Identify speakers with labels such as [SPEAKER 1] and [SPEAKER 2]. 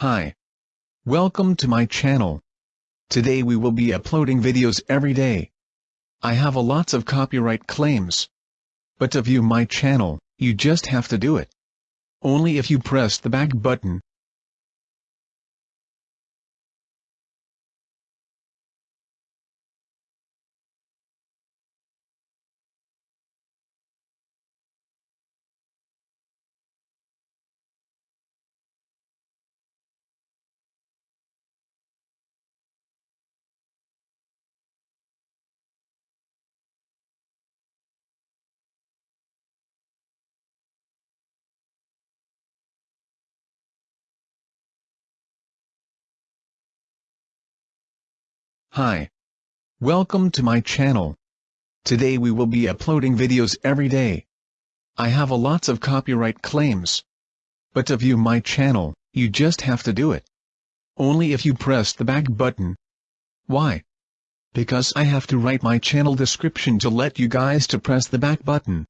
[SPEAKER 1] Hi. Welcome to my channel. Today we will be uploading videos every day. I have a lots of copyright claims. But to view my channel, you just have to do it. Only if you press the back button. Hi. Welcome to my channel. Today we will be uploading videos every day. I have a lots of copyright claims. But to view my channel, you just have to do it. Only if you press the back button. Why? Because I have to write my channel description to let you guys to press the back button.